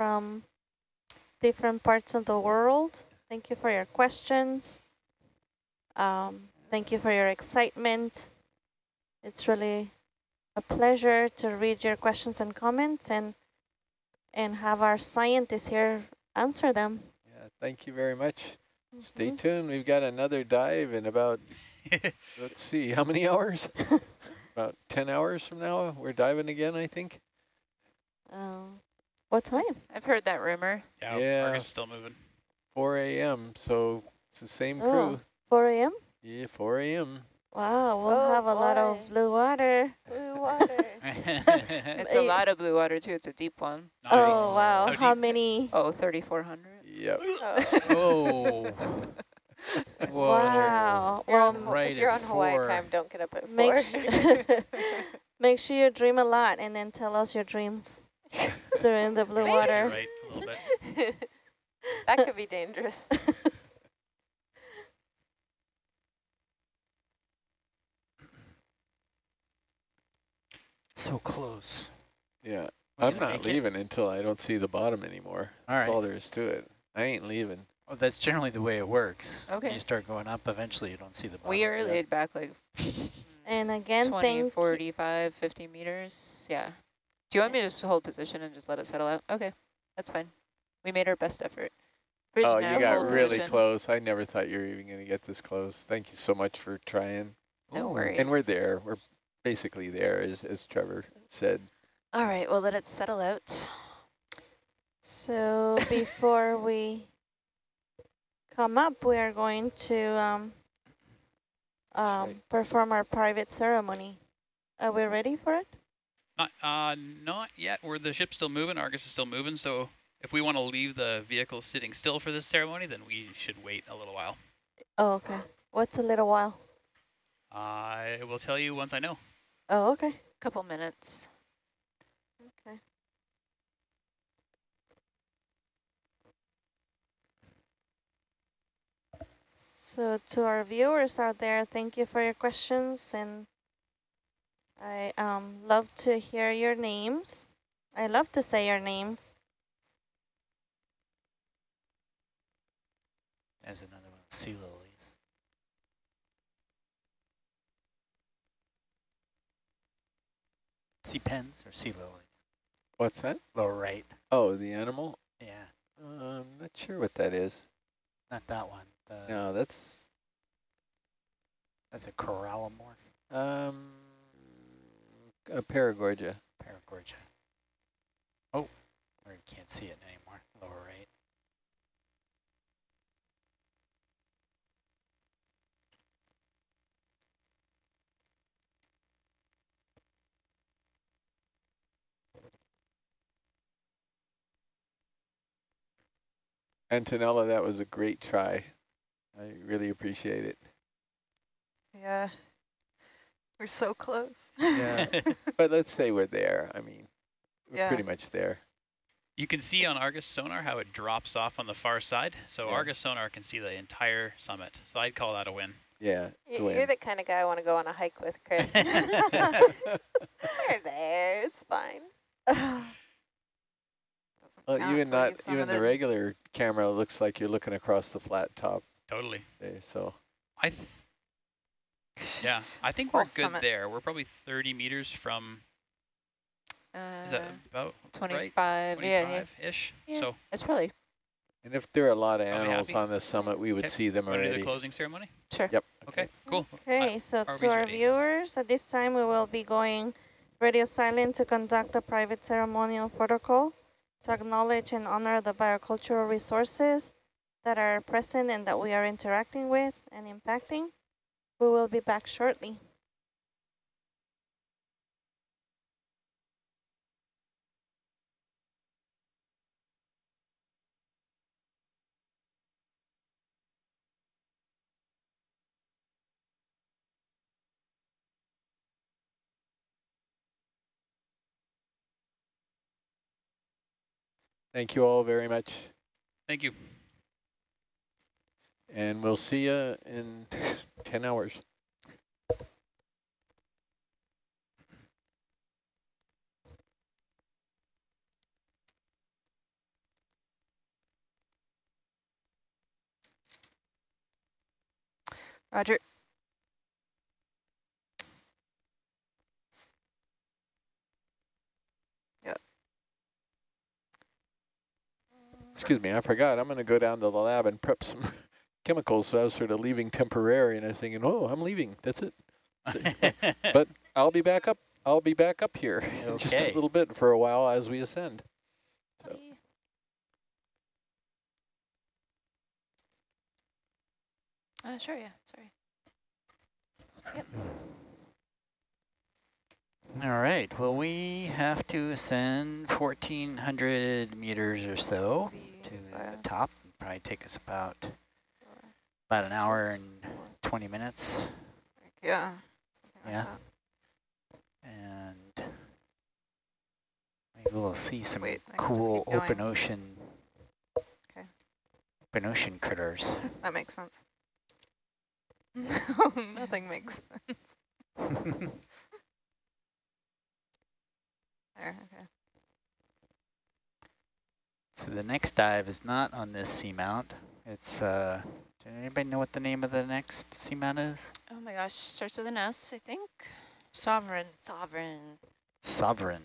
from different parts of the world. Thank you for your questions. Um, thank you for your excitement. It's really a pleasure to read your questions and comments and and have our scientists here answer them. Yeah, thank you very much. Mm -hmm. Stay Mm-hmm. tuned. We've got another dive in about, let's see, how many hours? about 10 hours from now, we're diving again, I think. Um, what time? I've heard that rumor. Yeah, Yeah. Argus still moving. 4 a.m., so it's the same crew. Oh. crew. 4 a.m.? Yeah, 4 a.m. Wow, we'll Oh, have a lot of blue water. Blue water. It's a lot of blue water too. It's a deep one. Oh, wow. How How many? Oh, 3,400. Yep. Oh. Oh. Whoa. Wow. You're Well, on, right if you're on Hawaii four. time, don't get up at make four. sure, make sure you dream a lot and then tell us your dreams during the blue water. right, a little bit. that could be dangerous. So close. Yeah. Was I'm not make it? leaving until I don't see the bottom anymore. All That's right. all there is to it. I ain't leaving. Well, that's generally the way it works. Okay. You start going up, eventually you don't see the bottom. We are yeah. laid back like And again, 20, thank 45, 50 meters. Yeah. Do you want me to just hold position and just let it settle out? Okay, that's fine. We made our best effort. Bridge oh, nav, you got really position. close. I never thought you were even going to get this close. Thank you so much for trying. No Ooh. worries. And we're there. We're basically there, as, as Trevor said. All right, we'll let it settle out. So before we come up, we are going to um, um, right. perform our private ceremony. Are we ready for it? Not, uh, not yet. We're the ship's still moving. Argus is still moving. So if we want to leave the vehicle sitting still for this ceremony, then we should wait a little while. Oh, okay. What's a little while? I will tell you once I know. Oh, okay. Couple minutes. Okay. So to our viewers out there, thank you for your questions and I um, love to hear your names. I love to say your names. There's another one, sea lilies. Sea pens or sea lilies? What's that? Lower right. Oh, the animal? Yeah, Uh, I'm not sure what that is. not that one. The, No, that's That's a corallimorph, um, a paragorgia. paragorgia. Oh, or you can't see it anymore. Lower right. Antonella, that was a great try. I really appreciate it. yeah. We're so close. Yeah, but let's say we're there. I mean, we're Yeah. pretty much there. You can see on Argus sonar how it drops off on the far side. So Yeah. Argus sonar can see the entire summit. So I'd call that a win. Yeah, it's a Y- You're win. the kind of guy I want to go on a hike with, Chris. We're there. It's fine. Well, count even not even the the- regular camera looks like you're looking across the flat top Totally. there. So I th yeah, I think we're good summit. there. We're probably 30 meters from, is that Uh, about 25, right? yeah, yeah. 25-ish? Yeah. So It's probably, And if there are a lot of animals on this summit, we would Okay. see them want to do the closing ceremony? sure. Yep. Okay, cool. Okay, so RV's to our ready. viewers, at this time we will be going radio silent to conduct a private ceremonial protocol to acknowledge and honor the biocultural resources that are present and that we are interacting with and impacting. We will be back shortly. Thank you all very much. Thank you and we'll see you in 10 hours. Roger. Yep. Excuse me, I forgot. I'm going to go down to the lab and prep some chemicals. So I was sort of leaving temporary, and I was thinking, oh, I'm leaving. That's it. But I'll be back up. I'll be back up here in just a little bit for a while as we ascend. So- Uh, sure, yeah, sorry. Yep. All right. Well, we have to ascend 1,400 meters or so to the top. Probably take us about about an hour and 20 minutes. Yeah. something like Yeah. and maybe we'll see some Wait, I can just cool open ocean Okay. open ocean critters. That makes sense. No, nothing makes sense. There, okay. so the next dive is not on this seamount. It's uh does anybody know what the name of the next seamount is? Oh my gosh, starts with an S, I think. Sovereign. Sovereign. Sovereign.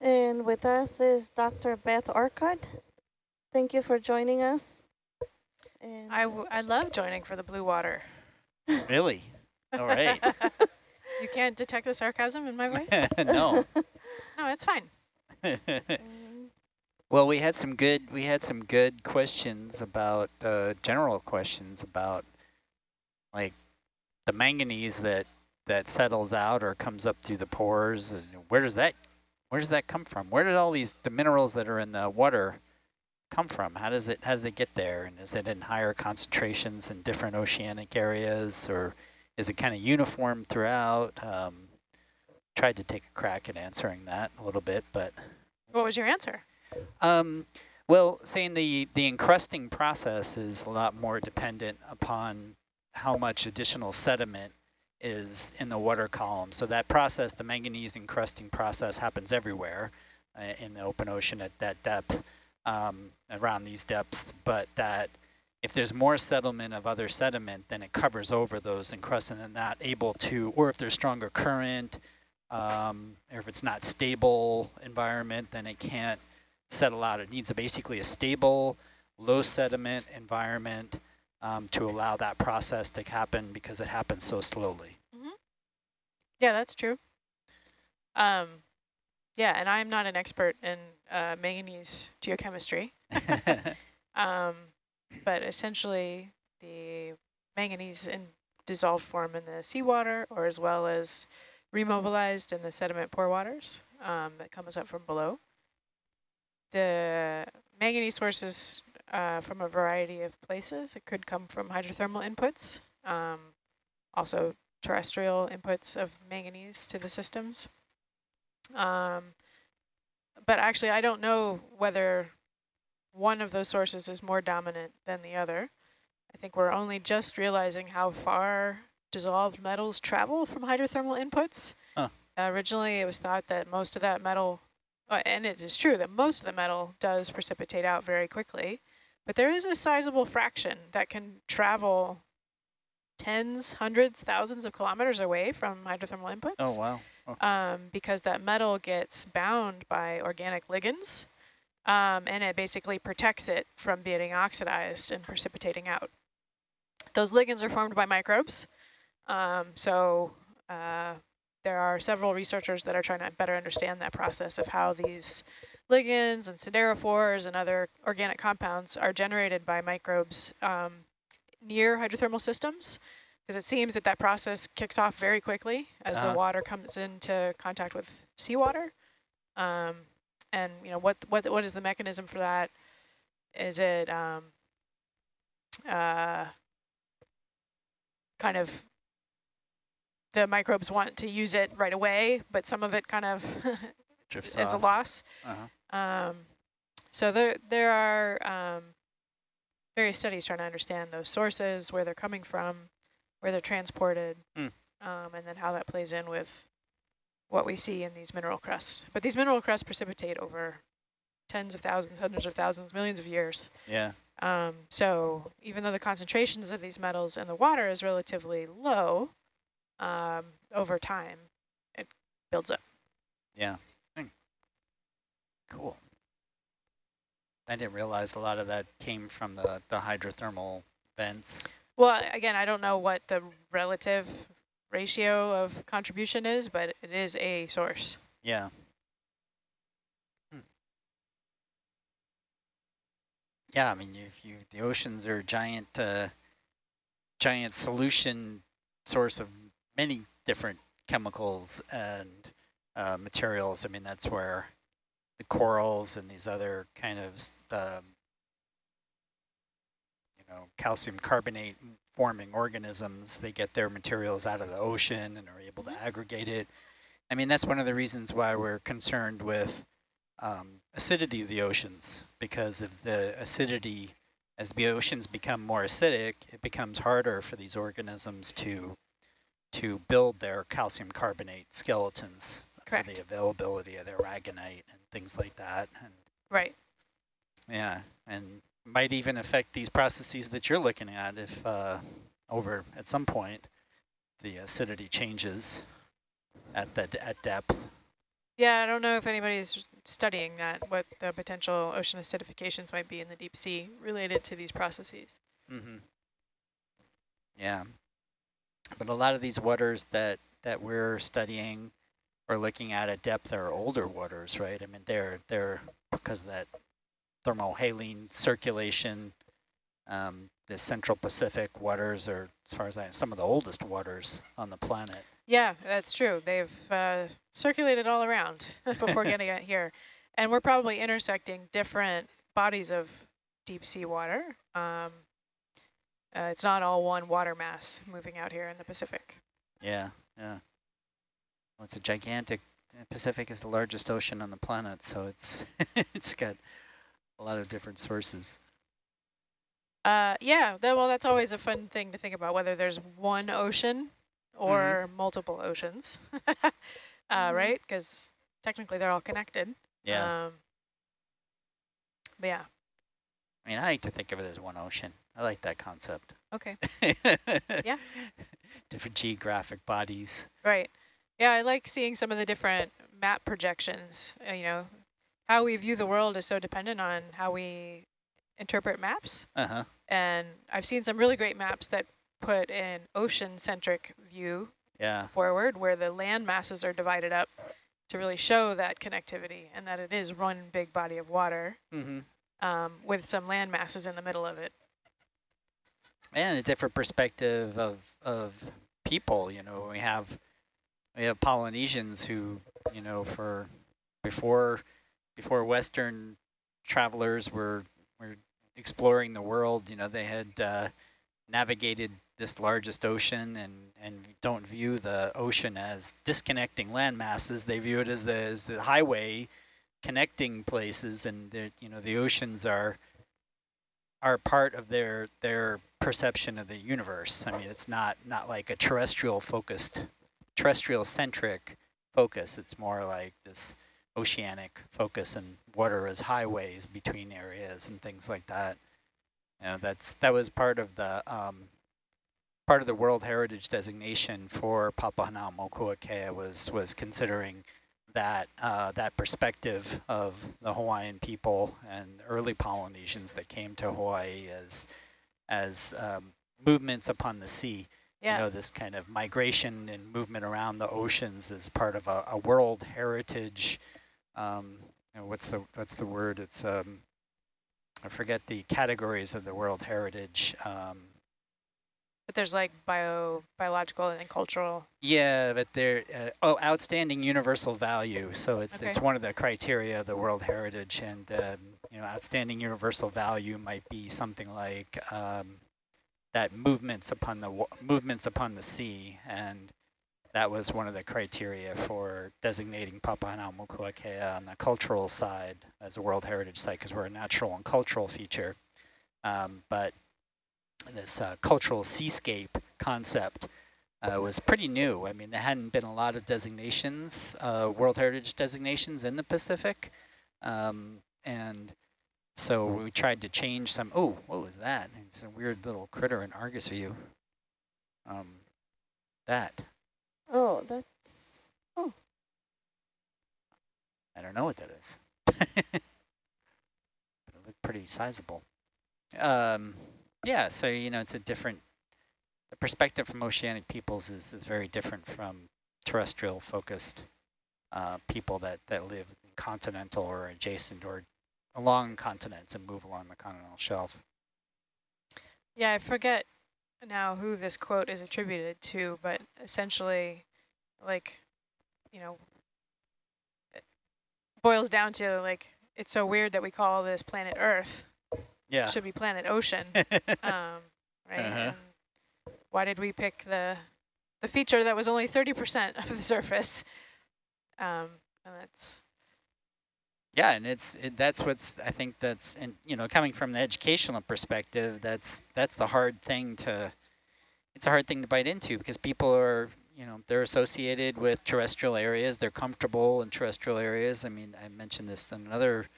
And with us is Dr. Beth Orcutt. Thank you for joining us. And I, w I love joining for the blue water. Really? All right. You can't detect the sarcasm in my voice? no. No, it's fine. Well, we had some good we had some good questions about uh, general questions about like the manganese that that settles out or comes up through the pores and where does that where does that come from? Where did all these the minerals that are in the water come from? How does it how does it get there? And is it in higher concentrations in different oceanic areas or is it kind of uniform throughout? Um, tried to take a crack at answering that a little bit, but What was your answer? Um, well, saying the, the encrusting process is a lot more dependent upon how much additional sediment is in the water column. So that process, the manganese encrusting process happens everywhere uh, in the open ocean at that depth, um, around these depths, but that if there's more settlement of other sediment, then it covers over those encrusts and then not able to, or if there's stronger current, um, or if it's not stable environment, then it can't settle out. It needs a, basically a stable, low sediment environment um, to allow that process to happen because it happens so slowly. Yeah, that's true. Um, yeah, and I'm not an expert in uh, manganese geochemistry, um, but essentially the manganese in dissolved form in the seawater or as well as remobilized in the sediment pore waters um, that comes up from below. The manganese sources uh, from a variety of places. It could come from hydrothermal inputs, um, also terrestrial inputs of manganese to the systems. Um, but actually, I don't know whether one of those sources is more dominant than the other. I think we're only just realizing how far dissolved metals travel from hydrothermal inputs. Huh. originally, it was thought that most of that metal, uh, and it is true that most of the metal does precipitate out very quickly, but there is a sizable fraction that can travel tens, hundreds, thousands of kilometers away from hydrothermal inputs oh, wow. um, because that metal gets bound by organic ligands, um, and it basically protects it from being oxidized and precipitating out. Those ligands are formed by microbes, um, so uh, there are several researchers that are trying to better understand that process of how these ligands and siderophores and other organic compounds are generated by microbes um, near hydrothermal systems because it seems that that process kicks off very quickly as Uh-huh. the water comes into contact with seawater. Um, and you know what what what is the mechanism for that? Is it um, uh, kind of the microbes want to use it right away, but some of it kind of Drifts is a loss. Uh-huh. Um, so there there are um, various studies trying to understand those sources, where they're coming from, where they're transported, Hmm. um, and then how that plays in with what we see in these mineral crusts. But these mineral crusts precipitate over tens of thousands, hundreds of thousands, millions of years. Yeah. Um, so even though the concentrations of these metals in the water is relatively low, um, over time it builds up. Yeah. Cool. I didn't realize a lot of that came from the, the hydrothermal vents. Well, again, I don't know what the relative ratio of contribution is, but it is a source. Yeah. Hmm. Yeah, I mean, if you the oceans are a giant, uh, giant solution source of many different chemicals and uh, materials. I mean, that's where the corals and these other kind of, um, you know, calcium carbonate forming organisms, they get their materials out of the ocean and are able to aggregate it. I mean, that's one of the reasons why we're concerned with um, acidity of the oceans, because of the acidity, as the oceans become more acidic, it becomes harder for these organisms to to build their calcium carbonate skeletons Correct. for the availability of their aragonite and things like that. And Right. yeah, and might even affect these processes that you're looking at if uh, over at some point the acidity changes at the at depth. Yeah, I don't know if anybody's studying that, what the potential ocean acidifications might be in the deep sea related to these processes. Mm-hmm. Yeah, but a lot of these waters that that we're studying or looking at at depth are older waters, right? I mean, they're they're because of that thermohaline circulation. Um, the Central Pacific waters are, as far as I, know, some of the oldest waters on the planet. Yeah, that's true. They've uh, circulated all around before getting it here. And we're probably intersecting different bodies of deep sea water. Um, uh, it's not all one water mass moving out here in the Pacific. Yeah, yeah. Well, it's a gigantic. Pacific is the largest ocean on the planet, so it's it's got a lot of different sources. Uh, yeah, that, well, that's always a fun thing to think about, whether there's one ocean or multiple oceans, uh, right? Because technically they're all connected. Yeah. Um, but yeah, I mean, I like to think of it as one ocean. I like that concept. okay, yeah. Different geographic bodies. right. Yeah, I like seeing some of the different map projections. Uh, you know, how we view the world is so dependent on how we interpret maps. Uh huh. And I've seen some really great maps that put an ocean-centric view Yeah. forward where the land masses are divided up to really show that connectivity and that it is one big body of water Mm-hmm. um, with some land masses in the middle of it. And a different perspective of of people. You know, we have we have Polynesians who, you know, for before before Western travelers were were exploring the world. You know, they had uh, navigated this largest ocean and and don't view the ocean as disconnecting land masses. They view it as the as the highway connecting places, and you know the oceans are are part of their their perception of the universe. I mean, it's not not like a terrestrial focused, terrestrial centric focus. It's more like this oceanic focus and water as highways between areas and things like that. You know, that's that was part of the um, part of the World Heritage designation for Papahanaumokuakea was was considering that uh, that perspective of the Hawaiian people and early Polynesians that came to Hawaii as as um, movements upon the sea. Yeah. You know, this kind of migration and movement around the oceans is part of a, a World Heritage. Um, you know, what's the what's the word? It's um, I forget the categories of the World Heritage. Um, But there's like bio, biological and cultural. Yeah, but they're uh, oh, outstanding universal value. So it's Okay. it's one of the criteria of the World Heritage, and um, you know, outstanding universal value might be something like um, that movements upon the movements upon the sea, and that was one of the criteria for designating Papahanaumokuakea on the cultural side as a World Heritage Site because we're a natural and cultural feature. Um, but this uh, cultural seascape concept uh, was pretty new. I mean, there hadn't been a lot of designations, uh, World Heritage designations in the Pacific. Um, And so we tried to change some, oh, what was that? It's a weird little critter in Argus view. Um, that, Oh, that's, oh. I don't know what that is. but it looked pretty sizable. Um, yeah, so, you know, it's a different, the perspective from oceanic peoples is, is very different from terrestrial focused uh, people that, that live in continental or adjacent or along continents and move along the continental shelf. Yeah, I forget now who this quote is attributed to, but essentially, like, you know, it boils down to like, it's so weird that we call this planet Earth. Yeah. Should be planet Ocean, um, right? Uh-huh. And why did we pick the the feature that was only 30% of the surface? Um, and that's Yeah, and it's it, that's what's I think that's and you know coming from the educational perspective, that's that's the hard thing to it's a hard thing to bite into because people are you know they're associated with terrestrial areas, they're comfortable in terrestrial areas. I mean, I mentioned this in another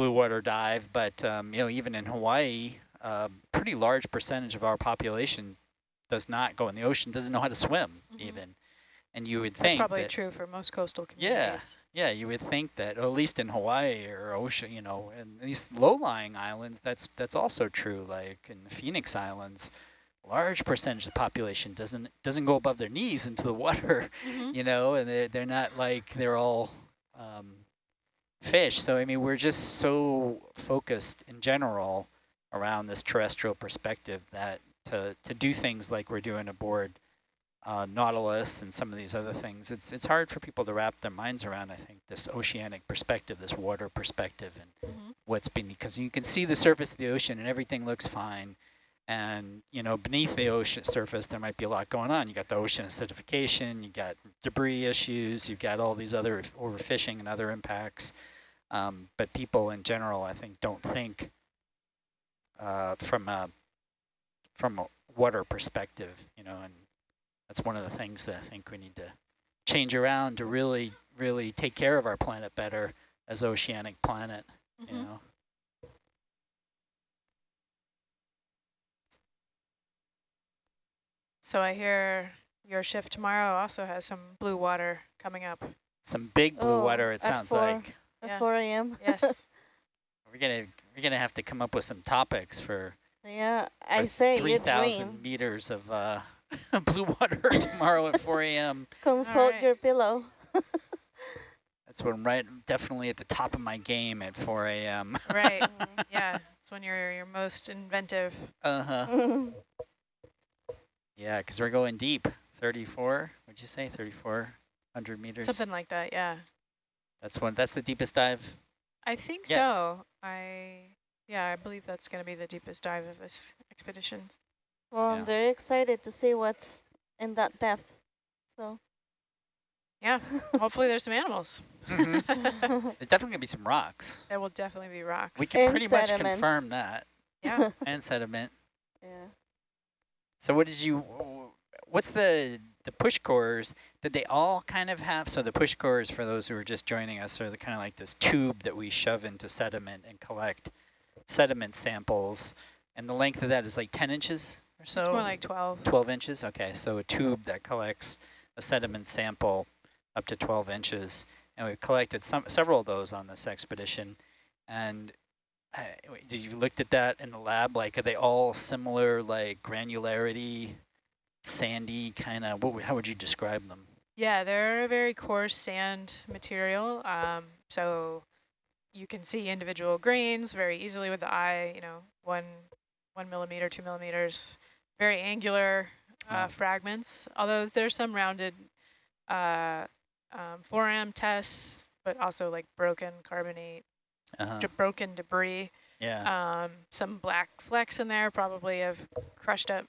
blue water dive, but um, you know even in Hawaii, a pretty large percentage of our population does not go in the ocean, doesn't know how to swim Mhm. even, and you would that's think probably that, true for most coastal communities. yeah, yeah, you would think that, at least in Hawaii or ocean, you know, and these low-lying islands, that's that's also true. Like in the Phoenix Islands, large percentage of the population doesn't doesn't go above their knees into the water, Mhm. you know, and they're, they're not like they're all um, fish. So I mean, we're just so focused in general around this terrestrial perspective that to to do things like we're doing aboard uh, Nautilus and some of these other things, it's it's hard for people to wrap their minds around. I think this oceanic perspective, this water perspective, and Mhm. what's beneath. Because you can see the surface of the ocean and everything looks fine, and you know beneath the ocean surface there might be a lot going on. You got the ocean acidification, you got debris issues, you've got all these other overfishing and other impacts. Um, but people in general, I think, don't think uh, from a from a water perspective, you know, and that's one of the things that I think we need to change around to really, really take care of our planet better as oceanic planet, you Mhm. know. So I hear your shift tomorrow also has some blue water coming up. Some big blue Oh, water, it sounds four. like. At Yeah. 4 a.m. Yes. We're gonna we're gonna have to come up with some topics for, yeah, I say three you thousand dream. meters of uh, blue water tomorrow at 4 a.m. Consult right. your pillow. That's when I'm right, definitely at the top of my game at 4 a.m. right. Yeah. It's when you're your most inventive. Uh huh. Yeah, because we're going deep. 34. What'd you say? 3,400 meters. Something like that. Yeah. That's one. That's the deepest dive. I think Yeah. so. I yeah, I believe that's going to be the deepest dive of this expedition. well, Yeah. I'm very excited to see what's in that depth. So. Yeah. Hopefully there's some animals. Mm-hmm. There's definitely gonna be some rocks. there will definitely be rocks. We can And pretty much confirm that. yeah. And sediment. yeah. So what did you? What's the the push cores? that they all kind of have? So the push cores, for those who are just joining us, are the kind of like this tube that we shove into sediment and collect sediment samples, and the length of that is like 10 inches or so. It's more like 12. 12 inches. Okay, so a tube that collects a sediment sample up to 12 inches, and we've collected some several of those on this expedition. And uh, did you looked at that in the lab? Like, are they all similar, like granularity, sandy kind of? What? How would you describe them? Yeah, they're a very coarse sand material. Um, so you can see individual grains very easily with the eye, you know, one, one millimeter, two millimeters, very angular uh, Oh. fragments. Although there's some rounded uh, um, foram tests, but also like broken carbonate, Uh-huh. de- broken debris. Yeah. Um, some black flecks in there, probably of crushed up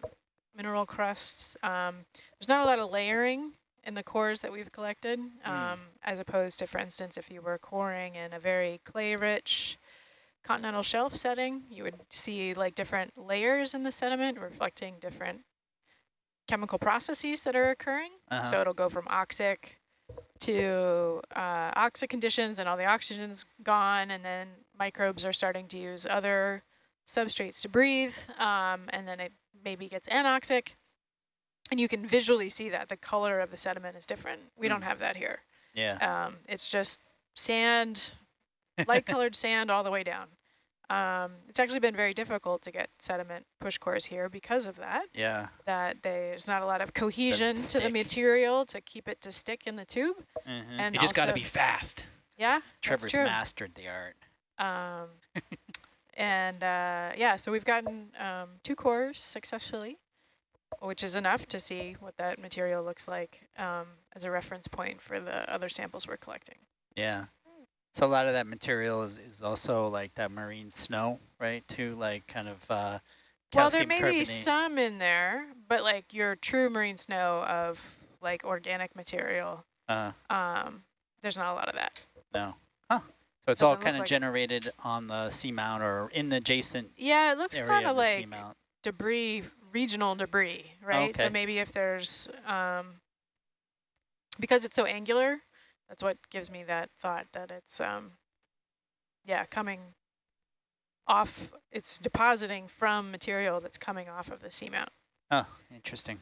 mineral crusts. Um, there's not a lot of layering in the cores that we've collected, um, as opposed to, for instance, if you were coring in a very clay-rich continental shelf setting, you would see like different layers in the sediment reflecting different chemical processes that are occurring. Uh-huh. So it'll go from oxic to uh, oxic conditions and all the oxygen's gone and then microbes are starting to use other substrates to breathe, um, and then it maybe gets anoxic. And you can visually see that the color of the sediment is different. We don't Mm. have that here. Yeah. Um, it's just sand, light colored sand all the way down. Um, it's actually been very difficult to get sediment push cores here because of that, Yeah. that there's not a lot of cohesion to the material to keep it to stick in the tube. Mhm. And You just got to be fast. Yeah, Trevor's mastered the art. Um, and uh, yeah, so we've gotten um, two cores successfully, which is enough to see what that material looks like um, as a reference point for the other samples we're collecting. Yeah. So a lot of that material is, is also like that marine snow, right? Too like kind of uh, Well, there may be some in there, but like your true marine snow of like organic material, Uh, um, there's not a lot of that. no. Huh. So it's all kind of like generated on the seamount or in the adjacent Yeah, it looks kind of of like seamount. debris, regional debris, right? Okay. So maybe if there's, um, because it's so angular, that's what gives me that thought that it's, um, yeah, coming off, it's depositing from material that's coming off of the seamount. Oh, interesting.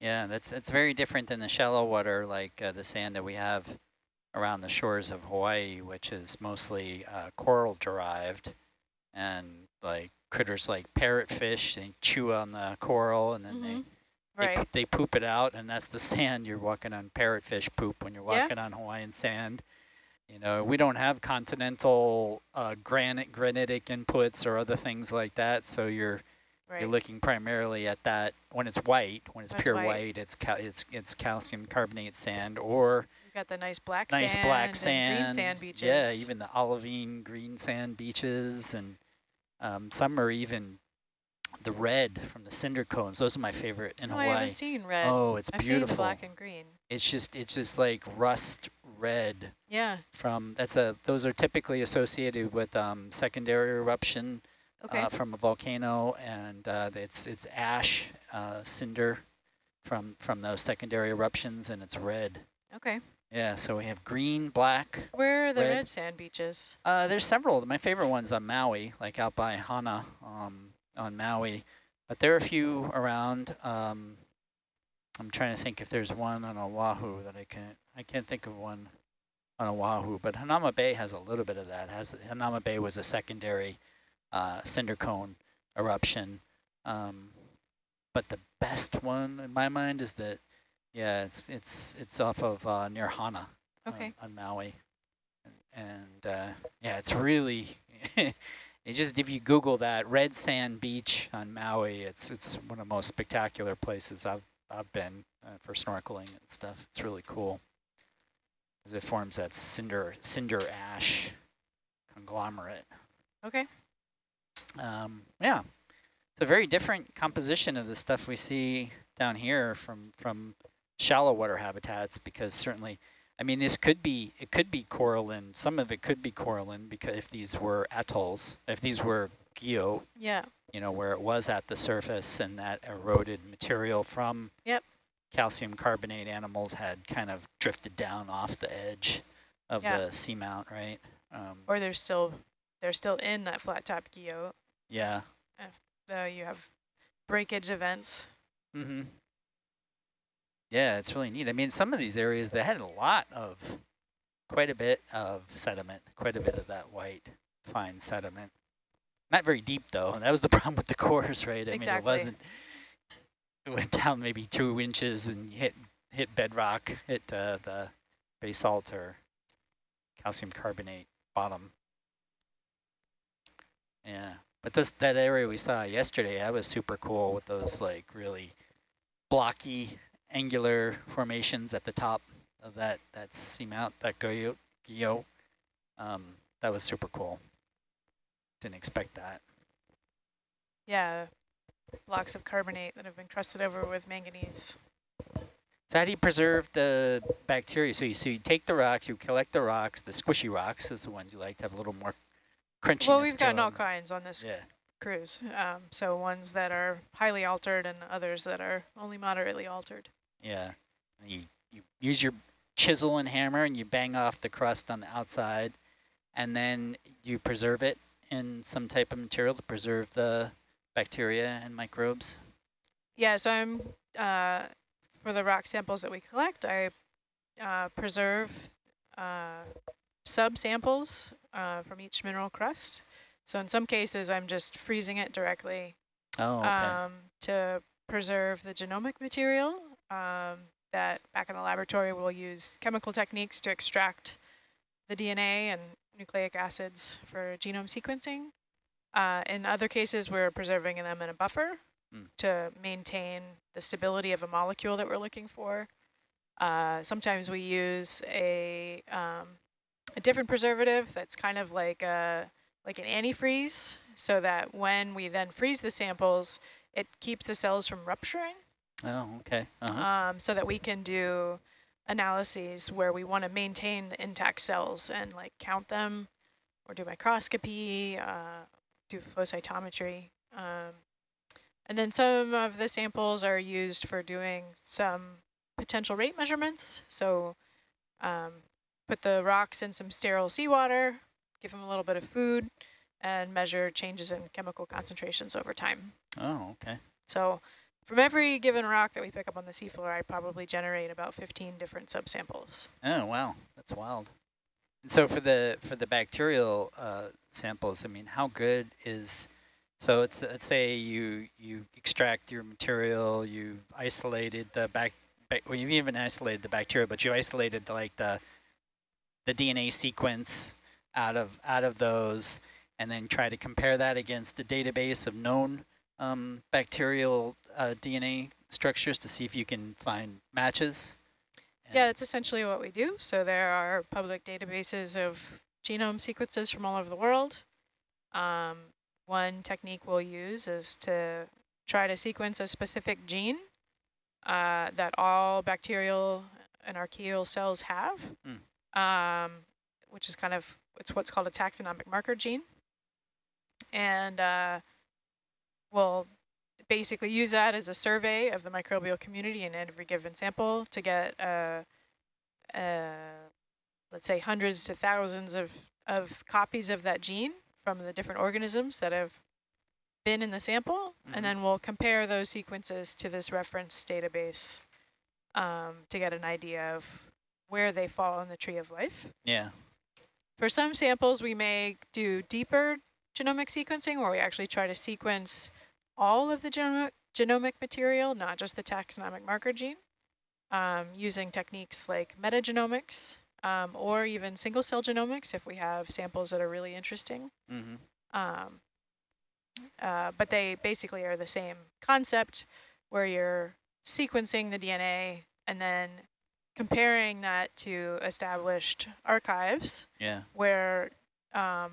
Yeah, that's that's very different than the shallow water, like uh, the sand that we have around the shores of Hawaii, which is mostly uh, coral derived, and like critters like parrotfish, they chew on the coral, and then Mhm. they they, Right. poop, they poop it out, and that's the sand you're walking on parrotfish poop when you're Yeah. walking on Hawaiian sand. You know, we don't have continental uh, granite, granitic inputs or other things like that, so you're Right. you're looking primarily at that when it's white, when it's That's pure white. white, it's cal it's it's calcium carbonate sand or You've got the nice black nice sand black sand. green sand beaches. Yeah, even the olivine green sand beaches and um, some are even the red from the cinder cones. Those are my favorite in oh, I Hawaii. haven't seen red. Oh, it's I've beautiful. seen black and green. It's just it's just like rust red Yeah. from that's a those are typically associated with um, secondary eruption Okay. uh, from a volcano, and uh, it's it's ash uh, cinder from from those secondary eruptions, and it's red. okay. Yeah, so we have green, black. Where are the red. red sand beaches? Uh, there's several. My favorite one's on Maui, like out by Hana um, on Maui, but there are a few around. Um, I'm trying to think if there's one on Oahu that I can't. I can't think of one on Oahu, but Hanauma Bay has a little bit of that. Has Hanauma Bay was a secondary uh, cinder cone eruption, um, but the best one in my mind is that, yeah, it's it's it's off of uh, near Hana on- Okay. on, Maui, and, and uh, yeah, it's really. It just if you Google that red sand beach on Maui, it's it's one of the most spectacular places I've I've been uh, for snorkeling and stuff. It's really cool. it forms that cinder cinder ash conglomerate. Okay. Um, yeah, it's a very different composition of the stuff we see down here from from shallow water habitats because certainly, I mean, this could be it could be coralline. Some of it could be coralline because if these were atolls, if these were guyot, Yeah. you know, where it was at the surface and that eroded material from Yep. calcium carbonate animals had kind of drifted down off the edge of Yeah. the seamount, right? Um, Or they're still they're still in that flat top guyot. yeah. Uh, you have breakage events. Mm-hmm. Yeah, it's really neat. I mean, some of these areas, they had a lot of, quite a bit of sediment, quite a bit of that white, fine sediment. Not very deep, though. That was the problem with the cores, right? I Exactly. mean, it wasn't, it went down maybe two inches and hit hit bedrock, hit uh, the basalt or calcium carbonate bottom. Yeah, but this that area we saw yesterday, that was super cool with those like really blocky, angular formations at the top of that that seamount, that guyot. Um, that was super cool. Didn't expect that. Yeah. Blocks of carbonate that have been crusted over with manganese. So how do you preserve the bacteria? So you, so you take the rocks, you collect the rocks, the squishy rocks is the ones you like to have a little more crunchiness Well, we've gotten all kinds on this Yeah. cruise. Um, so ones that are highly altered and others that are only moderately altered. Yeah. You, you use your chisel and hammer and you bang off the crust on the outside and then you preserve it in some type of material to preserve the bacteria and microbes? Yeah, so I'm, uh, for the rock samples that we collect, I uh, preserve uh, sub-samples uh, from each mineral crust. So in some cases, I'm just freezing it directly Oh, okay. um, to preserve the genomic material um, that back in the laboratory we'll use chemical techniques to extract the DNA and nucleic acids for genome sequencing. Uh, in other cases, we're preserving them in a buffer Mm. to maintain the stability of a molecule that we're looking for. Uh, sometimes we use a, um, a different preservative that's kind of like a like an antifreeze, so that when we then freeze the samples, it keeps the cells from rupturing, oh, okay. Uh-huh. um, so that we can do analyses where we want to maintain the intact cells and like count them, or do microscopy, uh, do flow cytometry. Um, and then some of the samples are used for doing some potential rate measurements. So um, put the rocks in some sterile seawater, give them a little bit of food, and measure changes in chemical concentrations over time. oh, okay. So from every given rock that we pick up on the seafloor, I probably generate about 15 different subsamples. Oh, wow. That's wild. And so for the for the bacterial uh, samples, I mean, how good is so it's let's say you you extract your material, you isolated the back, bac well, you've even isolated the bacteria, but you isolated the, like the the DNA sequence out of out of those, and then try to compare that against a database of known um, bacterial uh, DNA structures to see if you can find matches. Yeah, that's essentially what we do. So there are public databases of genome sequences from all over the world. Um, one technique we'll use is to try to sequence a specific gene uh, that all bacterial and archaeal cells have, um, which is kind of, it's what's called a taxonomic marker gene. And uh, we'll basically use that as a survey of the microbial community in every given sample to get, uh, uh, let's say, hundreds to thousands of, of copies of that gene from the different organisms that have been in the sample. Mhm. And then we'll compare those sequences to this reference database um, to get an idea of where they fall in the tree of life. yeah. For some samples, we may do deeper genomic sequencing where we actually try to sequence all of the genomic, genomic material, not just the taxonomic marker gene, um, using techniques like metagenomics um, or even single cell genomics if we have samples that are really interesting. Mm-hmm. Um, uh, but they basically are the same concept where you're sequencing the DNA and then comparing that to established archives Yeah. where um,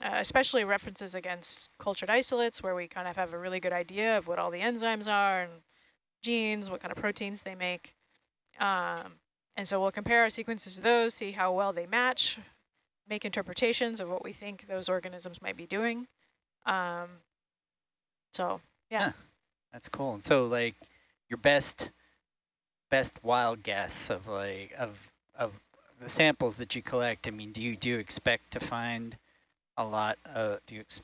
uh, especially references against cultured isolates where we kind of have a really good idea of what all the enzymes are and genes, what kind of proteins they make. Um, and so we'll compare our sequences to those, see how well they match, make interpretations of what we think those organisms might be doing. Um, so, yeah. Huh. That's cool. And so like your best best wild guess of like of of the samples that you collect, I mean, do you do you expect to find a lot uh do you ex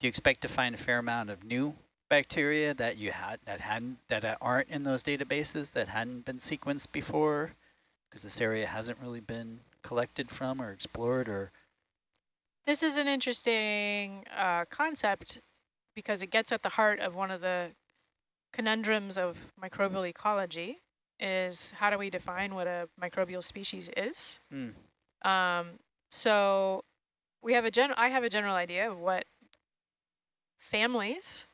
do you expect to find a fair amount of new bacteria that you had that hadn't that aren't in those databases that hadn't been sequenced before because this area hasn't really been collected from or explored or This is an interesting uh, concept because it gets at the heart of one of the conundrums of microbial ecology is how do we define what a microbial species is? Hmm. Um, so we have a general, I have a general idea of what families,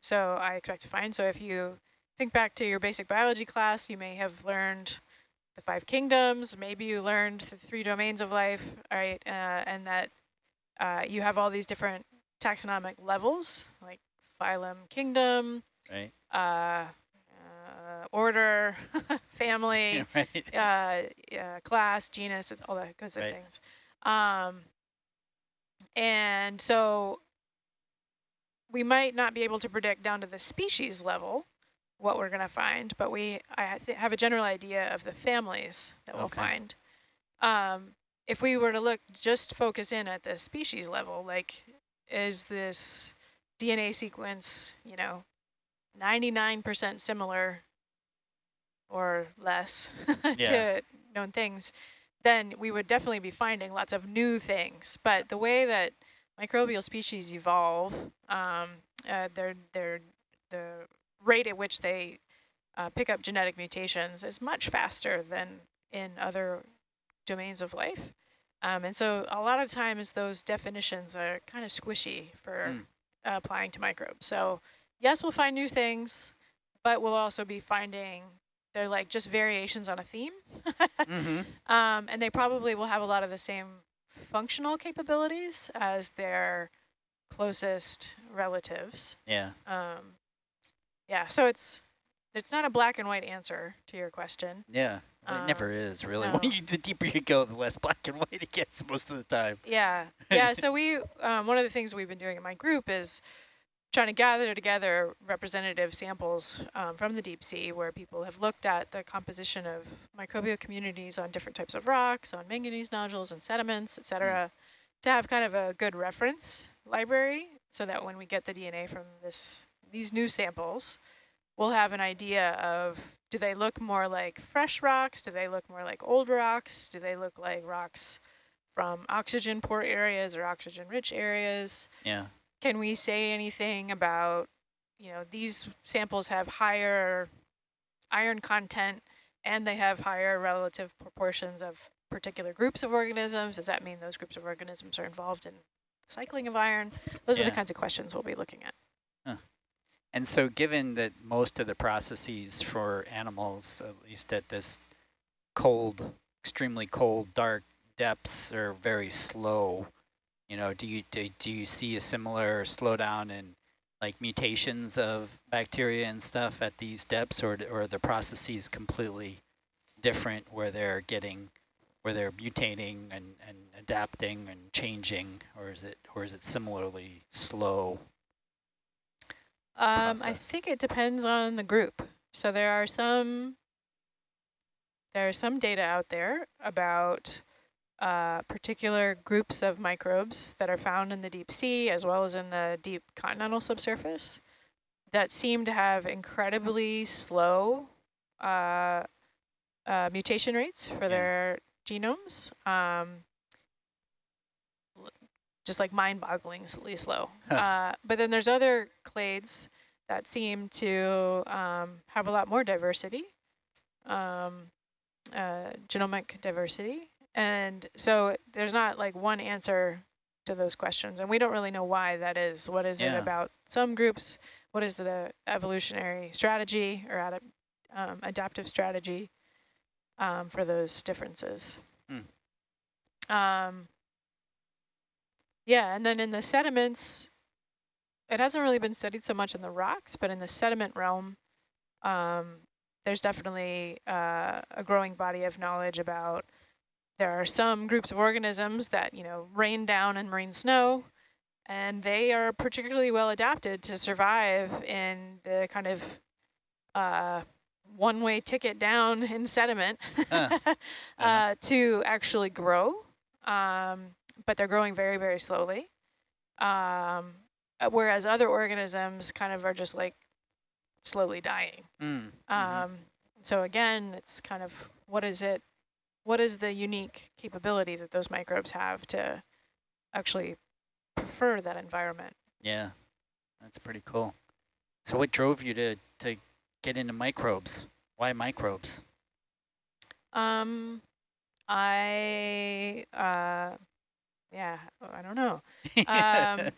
so I expect to find. So if you think back to your basic biology class, you may have learned the five kingdoms, maybe you learned the three domains of life, right? Uh, and that uh, you have all these different taxonomic levels, like phylum, kingdom, right uh, uh, order, family, right uh, yeah, class, genus, it's all that kinds of Right. things. Um, and so we might not be able to predict down to the species level what we're going to find, but we I th- have a general idea of the families that we'll Okay. find. Um, if we were to look, just focus in at the species level, like is this DNA sequence, you know, 99% similar or less Yeah. to known things, then we would definitely be finding lots of new things. But the way that microbial species evolve, um, uh, their, their, the rate at which they uh, pick up genetic mutations is much faster than in other domains of life. Um, and so a lot of times those definitions are kind of squishy for Mm. applying to microbes. So yes, we'll find new things, but we'll also be finding they're like just variations on a theme. mm-hmm. Um, and they probably will have a lot of the same functional capabilities as their closest relatives. Yeah. Um, yeah, so it's it's not a black and white answer to your question. Yeah. It never is really. no. When you, the deeper you go, the less black and white it gets most of the time. Yeah, yeah. so we um, one of the things we've been doing in my group is trying to gather together representative samples um, from the deep sea where people have looked at the composition of microbial communities on different types of rocks, on manganese nodules and sediments, et cetera, to have kind of a good reference library so that when we get the DNA from this these new samples, we'll have an idea of do they look more like fresh rocks? Do they look more like old rocks? Do they look like rocks from oxygen poor areas or oxygen rich areas? Yeah. Can we say anything about, you know, these samples have higher iron content and they have higher relative proportions of particular groups of organisms? Does that mean those groups of organisms are involved in cycling of iron? Those are the kinds of questions we'll be looking at. And so given that most of the processes for animals, at least at this cold, extremely cold, dark depths are very slow, you know, do you, do, do you see a similar slowdown in like mutations of bacteria and stuff at these depths or, or are the processes completely different where they're getting, where they're mutating and, and adapting and changing or is it, or is it similarly slow? Um, I think it depends on the group. So there are some there are some data out there about uh, particular groups of microbes that are found in the deep sea as well as in the deep continental subsurface that seem to have incredibly slow uh, uh, mutation rates for Yeah. their genomes. Um, just like mind-bogglingly slow. Huh. Uh, but then there's other clades that seem to um, have a lot more diversity, um, uh, genomic diversity. And so there's not like one answer to those questions. And we don't really know why that is. What is Yeah. it about some groups? What is the evolutionary strategy or adap um, adaptive strategy um, for those differences? Hmm. Um, yeah, and then in the sediments, it hasn't really been studied so much in the rocks, but in the sediment realm, um, there's definitely uh, a growing body of knowledge about there are some groups of organisms that, you know, rain down in marine snow, and they are particularly well adapted to survive in the kind of uh, one-way ticket down in sediment Huh. uh, to actually grow. Um, but they're growing very, very slowly. Um, uh, whereas other organisms kind of are just like slowly dying. Mm, mhm. Um, so again, it's kind of what is it? What is the unique capability that those microbes have to actually prefer that environment? Yeah, that's pretty cool. So what drove you to, to get into microbes? Why microbes? Um, I, uh, yeah, I don't know. Um,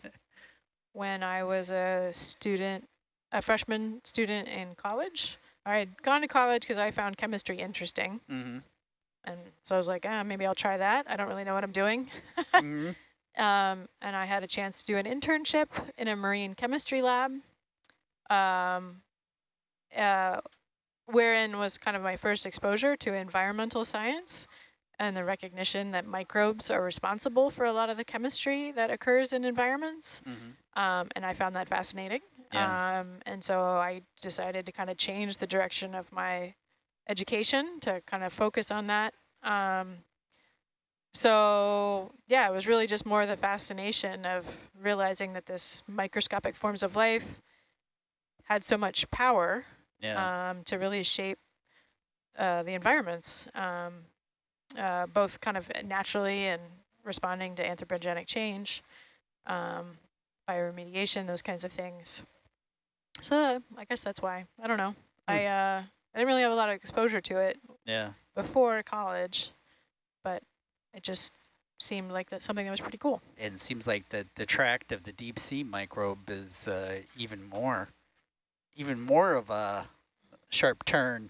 when I was a student, a freshman student in college. I had gone to college because I found chemistry interesting. mm-hmm. And so I was like, ah, maybe I'll try that. I don't really know what I'm doing. mm-hmm. Um, and I had a chance to do an internship in a marine chemistry lab, um, uh, wherein was kind of my first exposure to environmental science and the recognition that microbes are responsible for a lot of the chemistry that occurs in environments. Mm-hmm. Um, and I found that fascinating. Yeah. Um, and so I decided to kind of change the direction of my education to kind of focus on that. Um, so yeah, it was really just more the fascination of realizing that this microscopic forms of life had so much power Yeah. um, to really shape uh, the environments, um, uh, both kind of naturally and responding to anthropogenic change, um, bioremediation, those kinds of things. So I guess that's why. I don't know. I uh, I didn't really have a lot of exposure to it yeah. before college, but it just seemed like that something that was pretty cool. And it seems like the, the tract of the deep sea microbe is uh, even more, even more of a sharp turn